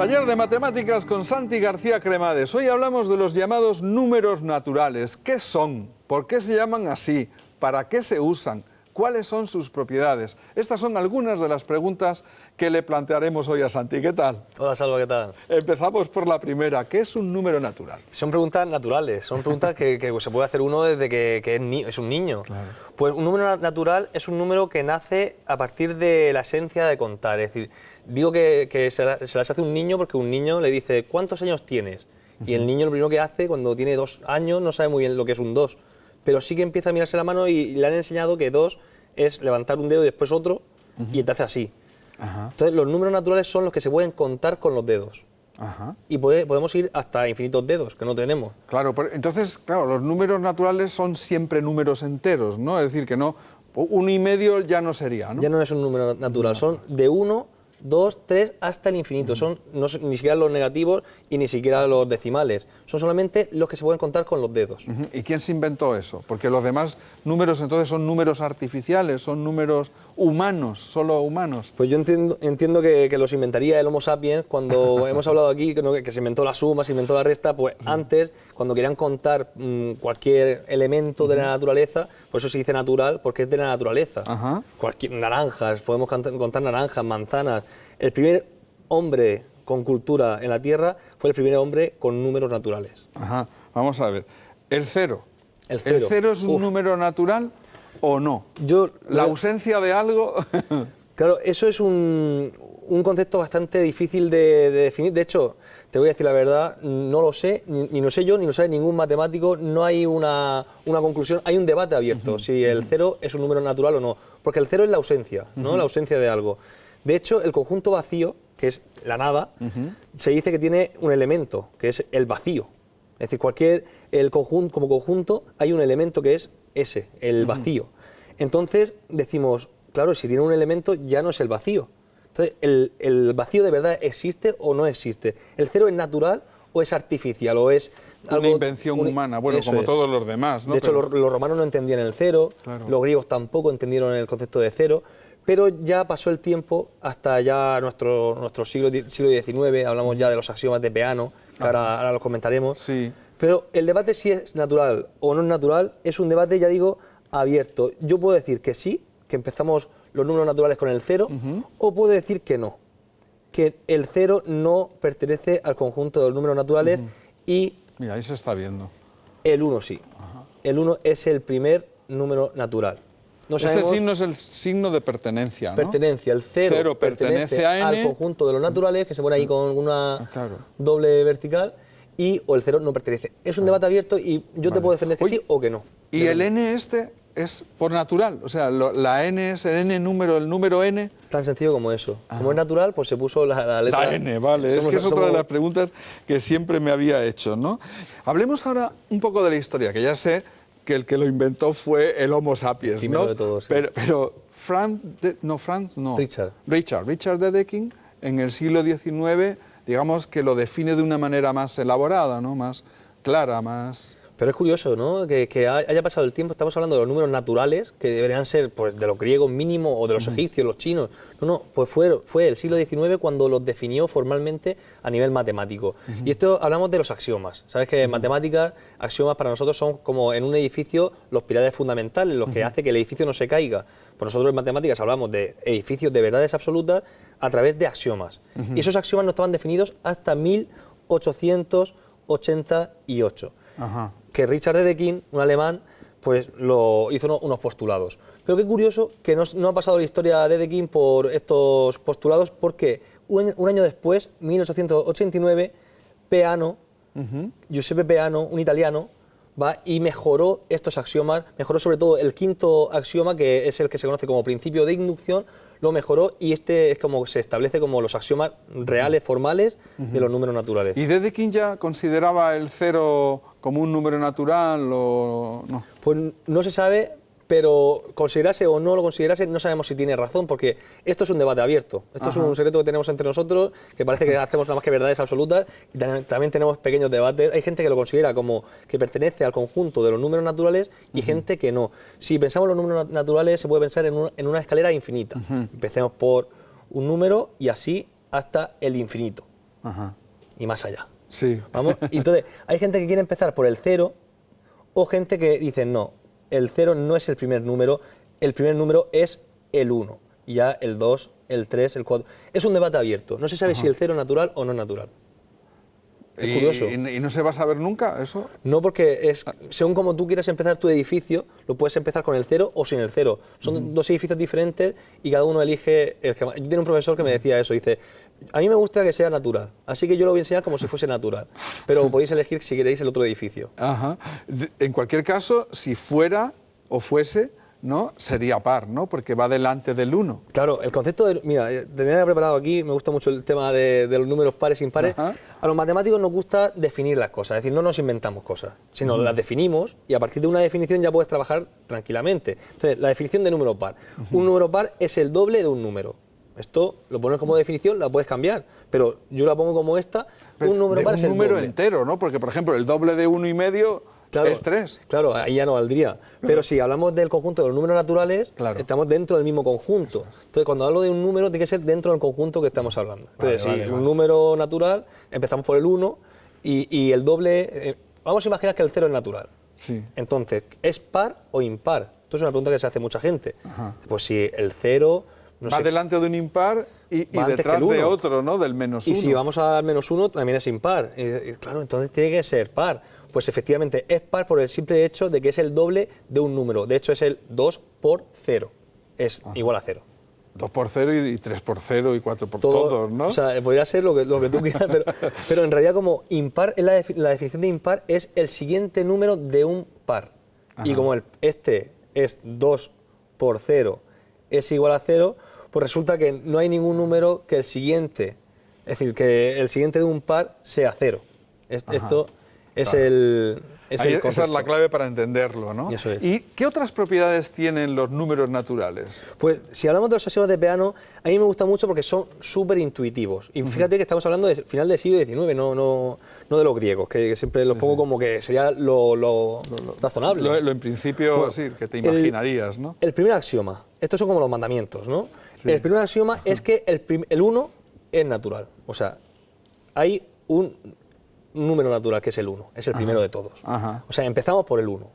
Taller de Matemáticas con Santi García Cremades. Hoy hablamos de los llamados números naturales. ¿Qué son? ¿Por qué se llaman así? ¿Para qué se usan? ¿Cuáles son sus propiedades? Estas son algunas de las preguntas que le plantearemos hoy a Santi. ¿Qué tal? Hola, Salva, ¿qué tal? Empezamos por la primera. ¿Qué es un número natural? Son preguntas naturales, son preguntas que, que se puede hacer uno desde que, que es, ni- es un niño. Pues un número na- natural es un número que nace a partir de la esencia de contar. Es decir, digo que, que se, la- se las hace un niño porque un niño le dice, ¿cuántos años tienes? Y el niño lo primero que hace cuando tiene dos años no sabe muy bien lo que es un dos, pero sí que empieza a mirarse la mano y le han enseñado que dos es levantar un dedo y después otro y te hace así. Entonces los números naturales son los que se pueden contar con los dedos. Ajá. Y puede- podemos ir hasta infinitos dedos, que no tenemos. Claro, pero entonces, claro, los números naturales son siempre números enteros, ¿no? Es decir, que no, uno y medio ya no sería, ¿no? Ya no es un número natural, son de 1, 2, 3 hasta el infinito. Son no ni siquiera los negativos y ni siquiera los decimales. Son solamente los que se pueden contar con los dedos. ¿Y quién se inventó eso? Porque los demás números entonces son números artificiales, son números humanos, solo humanos. Pues yo entiendo, entiendo que, que los inventaría el Homo sapiens cuando hemos hablado aquí que, no- que se inventó la suma, se inventó la resta, pues antes, cuando querían contar mm, cualquier elemento de la naturaleza, por eso se dice natural, porque es de la naturaleza. Cualquier, naranjas, podemos contar naranjas, manzanas. El primer hombre con cultura en la Tierra fue el primer hombre con números naturales. Ajá, vamos a ver. El cero. El cero. es un Uf. número natural o no? Yo, La ausencia de algo. Claro, eso es un, un concepto bastante difícil de, de definir. De hecho, te voy a decir la verdad, no lo sé, ni, ni lo sé yo, ni lo sabe ningún matemático, no hay una, una conclusión, hay un debate abierto, si el cero es un número natural o no. Porque el cero es la ausencia, ¿no? La ausencia de algo. De hecho, el conjunto vacío, que es la nada, se dice que tiene un elemento, que es el vacío. Es decir, cualquier, el conjunto, como conjunto hay un elemento que es ese, el vacío. Entonces decimos, claro, si tiene un elemento ya no es el vacío. Entonces, ¿el, el vacío de verdad existe o no existe? ¿El cero es natural o es artificial o es Una invención un- humana, bueno, como es. todos los demás, ¿no? De hecho, Pero- los, los romanos no entendían el cero, Claro. los griegos tampoco entendieron el concepto de cero, pero ya pasó el tiempo hasta ya nuestro, nuestro siglo, siglo XIX, hablamos ya de los axiomas de Peano, que ahora, ahora los comentaremos. Sí. Pero el debate si es natural o no es natural es un debate, ya digo, abierto. Yo puedo decir que sí, que empezamos los números naturales con el cero, o puedo decir que no, que el cero no pertenece al conjunto de los números naturales y Mira, ahí se está viendo. el 1 sí. El 1 es el primer número natural. No este signo es el signo de pertenencia, ¿no? pertenencia. El 0 Cero pertenece a al conjunto de los naturales, que se pone ahí con una Ah, claro. doble vertical, y o el 0 no pertenece. Es un debate abierto y yo te puedo defender que Oye, sí o que no. Y el n este es por natural, o sea, lo- la n es el n número, el número n. Tan sencillo como eso. Como es natural, pues se puso la, la letra. La N, vale. es Somos- que es otra de las preguntas que siempre me había hecho, ¿no? Hablemos ahora un poco de la historia, que ya sé que el que lo inventó fue el Homo sapiens, Primero ¿no? de todos, sí. Pero, pero Franz, de- no, Franz, no. Richard. Richard, Richard Dedekind, en el siglo XIX, digamos que lo define de una manera más elaborada, ¿no? Más clara, más... Pero es curioso, ¿no? Que, que ha- haya pasado el tiempo, estamos hablando de los números naturales, que deberían ser pues, de los griegos mínimo o de los egipcios, los chinos. No, no, pues fue, fue el siglo XIX cuando los definió formalmente a nivel matemático. Y esto hablamos de los axiomas. Sabes que en matemáticas, axiomas para nosotros son como en un edificio los pilares fundamentales, los que hace que el edificio no se caiga. Por nosotros en matemáticas hablamos de edificios de verdades absolutas a través de axiomas. Y esos axiomas no estaban definidos hasta 1888 Ajá. Que Richard Dedekind, un alemán, pues lo hizo uno- unos postulados. Pero qué curioso que no, no ha pasado la historia de Dedekind por estos postulados, porque un, un año después, 1889, Peano, Giuseppe Peano, un italiano, va y mejoró estos axiomas, mejoró sobre todo el quinto axioma, que es el que se conoce como principio de inducción, lo mejoró y este es como se establece como los axiomas reales, formales, de los números naturales. ¿Y Dedekind ya consideraba el cero como un número natural o no? Pues no se sabe, pero considerase o no lo considerase, no sabemos si tiene razón, porque esto es un debate abierto. Esto es un secreto que tenemos entre nosotros, que parece que hacemos nada más que verdades absolutas, y tam- también tenemos pequeños debates. Hay gente que lo considera como que pertenece al conjunto de los números naturales y gente que no. Si pensamos en los números nat- naturales, se puede pensar en, un- en una escalera infinita. Empecemos por un número y así hasta el infinito. Ajá. y más allá. Sí. Vamos, entonces, hay gente que quiere empezar por el 0 o gente que dice, no, el 0 no es el primer número, el primer número es el 1, ya el 2, el 3, el 4. Es un debate abierto, no se sabe si el 0 es natural o no natural. Es y, curioso. y- y no se va a saber nunca eso? No porque es, según como tú quieras empezar tu edificio, lo puedes empezar con el 0 o sin el 0. Son dos edificios diferentes y cada uno elige el que más. Yo tenía un profesor que me decía eso, dice, a mí me gusta que sea natural, así que yo lo voy a enseñar como si fuese natural, pero podéis elegir si queréis el otro edificio. Ajá. En cualquier caso, si fuera o fuese, ¿no? Sería par, ¿no? Porque va delante del 1. Claro, el concepto de. Mira, eh, tenía preparado aquí, me gusta mucho el tema de, de los números pares e impares. Ajá. A los matemáticos nos gusta definir las cosas, es decir, no nos inventamos cosas, sino las definimos y a partir de una definición ya puedes trabajar tranquilamente. Entonces, la definición de número par. Un número par es el doble de un número. Esto lo pones como definición, la puedes cambiar, pero yo la pongo como esta. un número par un es el número doble. entero, ¿no? Porque, por ejemplo, el doble de uno y medio es 3. Claro, ahí ya no valdría. Pero si hablamos del conjunto de los números naturales, Claro. estamos dentro del mismo conjunto. Entonces, cuando hablo de un número, tiene que ser dentro del conjunto que estamos hablando. Entonces, Vale, si vale, un vale. número natural, empezamos por el 1 y, y el doble. eh, vamos a imaginar que el 0 es natural. Sí. Entonces, ¿es par o impar? Esto es una pregunta que se hace mucha gente. Ajá. Pues si el 0. No va sé, delante de un impar y, y detrás de otro, ¿no? Del menos Y uno. si vamos a dar menos uno, también es impar. Y, y claro, entonces tiene que ser par. Pues efectivamente es par por el simple hecho de que es el doble de un número. De hecho, es el 2 por 0. Es igual a 0. 2 por 0 y 3 por 0 y 4 por todos, ¿no? O sea, podría ser lo que, lo que tú quieras, pero, pero en realidad como impar, es la, defi- la definición de impar es el siguiente número de un par. Y como el, este es 2 por 0 es igual a 0, pues resulta que no hay ningún número que el siguiente, es decir, que el siguiente de un par sea 0. Es- esto es claro. el... Es Ahí- el esa es la clave para entenderlo, ¿no? Eso es. ¿Y qué otras propiedades tienen los números naturales? Pues si hablamos de los axiomas de Peano, a mí me gusta mucho porque son súper intuitivos. Y fíjate que estamos hablando del final del siglo XIX, no, no, no de los griegos, que siempre los pongo como que sería lo, lo razonable. Lo, lo en principio, Bueno, sí, que te el- imaginarías, ¿no? El primer axioma, estos son como los mandamientos, ¿no? El primer axioma es que el, prim- el 1 es natural. O sea, hay un número natural que es el 1, es el primero de todos. Ajá. O sea, empezamos por el 1.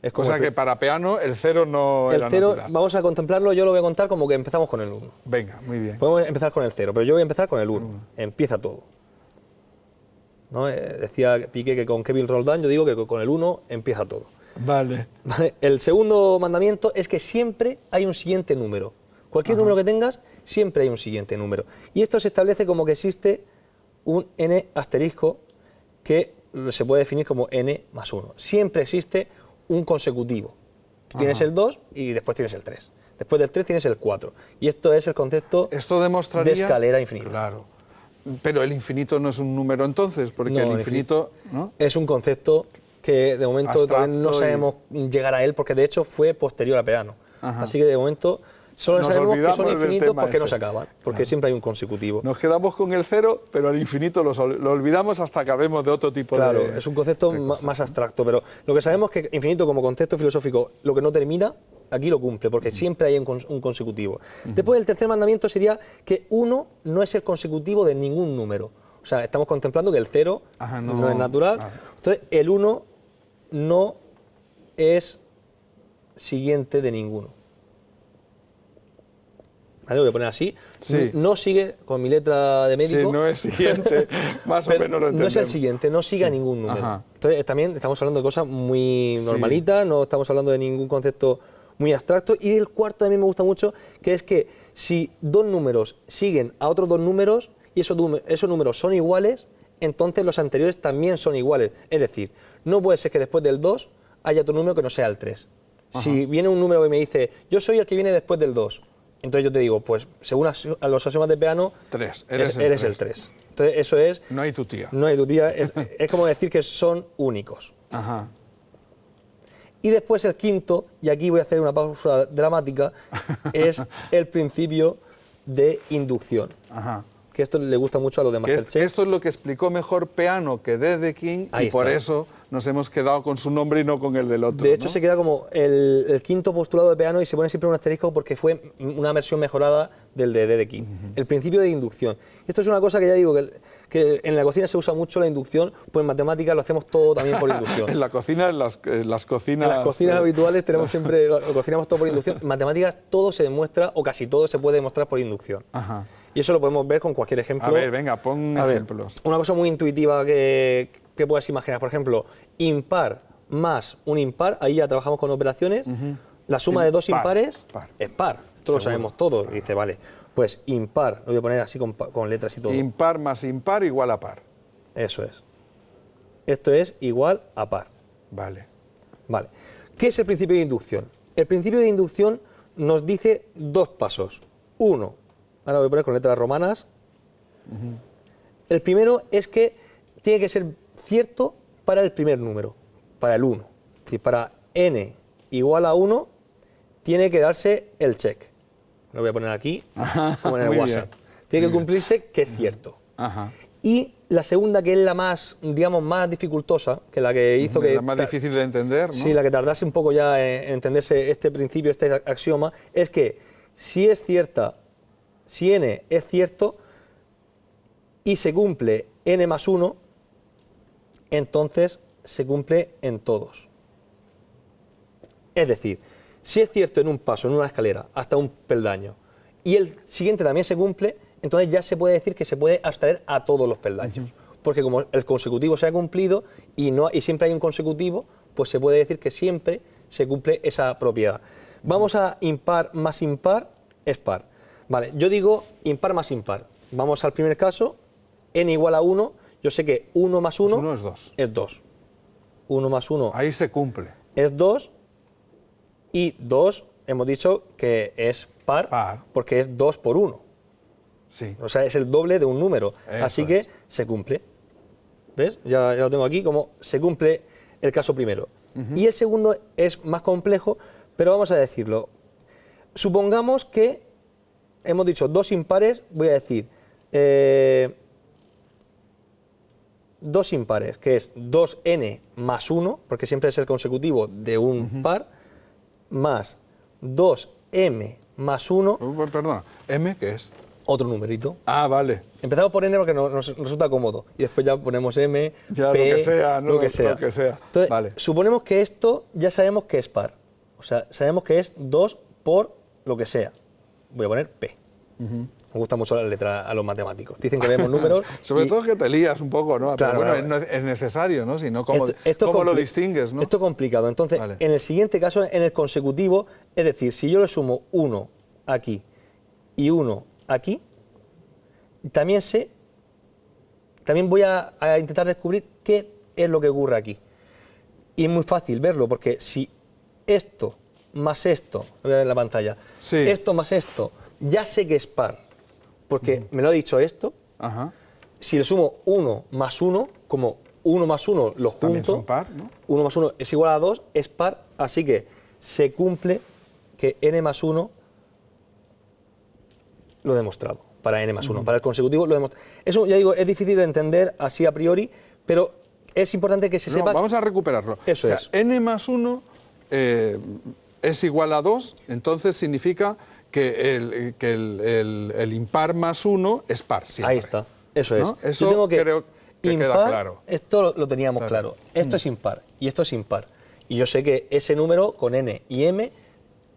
Es Cosa el que para Peano el cero no el era 0, natural. vamos a contemplarlo, yo lo voy a contar como que empezamos con el 1. Venga, muy bien. Podemos empezar con el 0, pero yo voy a empezar con el 1. Empieza todo. ¿No? Eh, decía Piqué que con Kevin Roldán, yo digo que con el 1 empieza todo. Vale. ¿Vale? El segundo mandamiento es que siempre hay un siguiente número. Cualquier número que tengas, siempre hay un siguiente número. Y esto se establece como que existe un n asterisco que se puede definir como n más 1. Siempre existe un consecutivo. Tú tienes el 2 y después tienes el 3. Después del 3 tienes el 4. Y esto es el concepto Esto demostraría... de escalera infinita. Claro. Pero el infinito no es un número entonces, porque No, el infinito... ¿no? Es un concepto que de momento todavía no y- sabemos llegar a él porque de hecho fue posterior a Peano. Ajá. Así que de momento solo Nos sabemos que son infinitos porque no se acaban, porque siempre hay un consecutivo. Nos quedamos con el cero, pero al infinito lo olvidamos hasta que hablemos de otro tipo Claro, de... es un concepto más abstracto, pero lo que sabemos es que infinito como concepto filosófico, lo que no termina, aquí lo cumple, porque siempre hay un, cons- un consecutivo. Después el tercer mandamiento sería que uno no es el consecutivo de ningún número. O sea, estamos contemplando que el cero Ajá, no, no- es natural. ah. Entonces, el uno no es siguiente de ninguno. ¿Vale? Lo voy a poner así. Sí. No sigue, con mi letra de Sí, médico, no es siguiente, más o menos lo no es el siguiente, no sigue a ningún número. Ajá. Entonces, también estamos hablando de cosas muy normalitas, no estamos hablando de ningún concepto muy abstracto. Y el cuarto también me gusta mucho, que es que si dos números siguen a otros dos números y esos, esos números son iguales, entonces los anteriores también son iguales. Es decir, no puede ser que después del 2 haya otro número que no sea el 3. Si viene un número que me dice, yo soy el que viene después del 2, entonces yo te digo, pues según a los axiomas de Peano, Tres, eres, eres el el tres. 3. Entonces eso es No hay tu tía. no hay duda, es, es como decir que son únicos. Ajá. Y después el quinto, y aquí voy a hacer una pausa dramática, es el principio de inducción. Ajá. Que esto le gusta mucho a los de Que es- Masterchef. esto es lo que explicó mejor Peano que Dedekind Ahí y por está. eso nos hemos quedado con su nombre y no con el del otro. De hecho, ¿no? se queda como el, el quinto postulado de Peano y se pone siempre un asterisco porque fue una versión mejorada del de Dedekind. El principio de inducción. Esto es una cosa que ya digo, que, que en la cocina se usa mucho la inducción, pues en matemáticas lo hacemos todo también por inducción. En la cocina, en las, en las cocinas... En las cocinas eh, habituales tenemos siempre, lo, lo cocinamos todo por inducción. En matemáticas todo se demuestra, o casi todo se puede demostrar por inducción. Ajá. Y eso lo podemos ver con cualquier ejemplo. A ver, venga, pon A ver, ejemplos. una cosa muy intuitiva que, que puedas imaginar. Por ejemplo, impar más un impar, ahí ya trabajamos con operaciones. La suma de dos Impar, impares par. es par. Esto lo sabemos todos. Y dice, vale, pues impar, lo voy a poner así con, con letras y todo. Impar más impar igual a par. Eso es. Esto es igual a par. Vale. Vale. ¿Qué es el principio de inducción? El principio de inducción nos dice dos pasos. Uno, ahora voy a poner con letras romanas. El primero es que tiene que ser cierto para el primer número, para el 1. Es decir, para n igual a 1, tiene que darse el check. Lo voy a poner aquí, como en el WhatsApp. bien, Tiene muy que cumplirse que es cierto. Ajá. Y la segunda, que es la más, digamos, más dificultosa, que la que hizo que... la más difícil de entender, ¿no? Sí, la que tardase un poco ya en entenderse este principio, este axioma, es que si es cierta, si n es cierto y se cumple n más 1, entonces se cumple en todos. Es decir, si es cierto en un paso, en una escalera, hasta un peldaño, y el siguiente también se cumple, entonces ya se puede decir que se puede abstraer a todos los peldaños. Porque como el consecutivo se ha cumplido y, no, y siempre hay un consecutivo, pues se puede decir que siempre se cumple esa propiedad. Vamos a impar más impar es par. Vale, yo digo impar más impar. Vamos al primer caso, n igual a 1, yo sé que 1 más 1 uno es dos. es 2. 1 más 1 Ahí se cumple. es 2 y 2 hemos dicho que es par, Par. porque es 2 por 1. Sí. O sea, es el doble de un número. Eso Así que es. se cumple. ¿Ves? Ya, ya lo tengo aquí como se cumple el caso primero. Y el segundo es más complejo, pero vamos a decirlo. Supongamos que hemos dicho dos impares, voy a decir eh, dos impares, que es 2n más 1, porque siempre es el consecutivo de un par, más 2m más 1, Oh, Perdona, ¿M qué es? otro numerito. Ah, vale. Empezamos por n porque nos, nos resulta cómodo. Y después ya ponemos m, Ya, lo que sea, ¿no? lo que sea. Lo que sea. Entonces, Vale. suponemos que esto ya sabemos que es par. O sea, sabemos que es 2 por lo que sea. Voy a poner p. Me gusta mucho la letra a los matemáticos. Dicen que vemos números. Sobre y- todo que te lías un poco, ¿no? Claro, Pero bueno, claro. es- es necesario, ¿no? Si no, ¿cómo, Esto- esto es cómo lo distingues, no? Esto es complicado. Entonces, Vale. en el siguiente caso, en el consecutivo, es decir, si yo le sumo 1 aquí y 1 aquí, también sé, también voy a, a intentar descubrir qué es lo que ocurre aquí. Y es muy fácil verlo, porque si esto más esto, lo voy a ver en la pantalla, Sí. esto más esto, ya sé que es par, porque me lo ha dicho esto, Ajá. si le sumo 1 más 1, como 1 más 1 lo junto, También son par, ¿no? 1 más 1 es igual a 2, es par, así que se cumple que n más 1 lo he demostrado, para n más 1, para el consecutivo lo he demostrado. Eso, ya digo, es difícil de entender así a priori, pero es importante que se No, sepa... vamos a recuperarlo. Eso O sea, es. n más 1 es igual a 2, entonces significa que el, que el, el- el impar más 1 es par. siempre. Ahí está, eso es. ¿No? Yo Eso tengo que creo que queda impar, claro. Esto lo, lo teníamos Claro. claro. Esto es impar y esto es impar. Y yo sé que ese número con n y m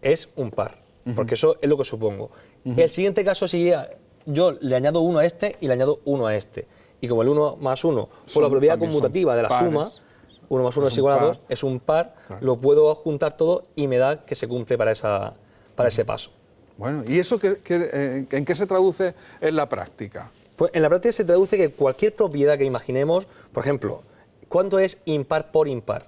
es un par, porque eso es lo que supongo. El siguiente caso sería, yo le añado 1 a este y le añado 1 a este. Y como el 1 más 1, por la propiedad conmutativa de la pares. suma, 1 más 1 Es igual a par. 2, es un par, Claro. lo puedo juntar todo y me da que se cumple para, esa, para ese paso. Bueno, ¿y eso eh, en qué se traduce en la práctica? Pues en la práctica se traduce que cualquier propiedad que imaginemos, por ejemplo, ¿cuánto es impar por impar?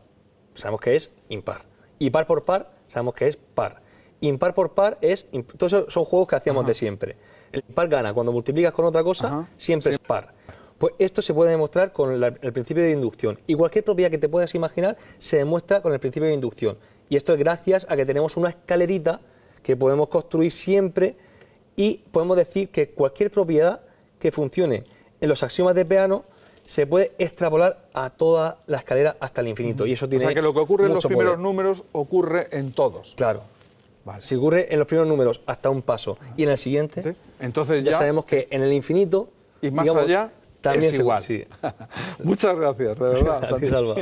Sabemos que es impar. Y par por par, sabemos que es par. Impar por par es. Todos esos son juegos que hacíamos de siempre. El impar gana. Cuando multiplicas con otra cosa, siempre es par. Pues esto se puede demostrar con la- el principio de inducción. Y cualquier propiedad que te puedas imaginar se demuestra con el principio de inducción. Y esto es gracias a que tenemos una escalerita que podemos construir siempre y podemos decir que cualquier propiedad que funcione en los axiomas de Peano se puede extrapolar a toda la escalera hasta el infinito. Y eso O tiene sea que lo que ocurre en los primeros poder. números ocurre en todos. Claro. Vale. Si ocurre en los primeros números hasta un paso y en el siguiente, ¿Sí? Entonces ya, ya, sabemos que en el infinito y más digamos, allá también es igual. sí. Muchas gracias, de verdad. Ti, Santi. Salva.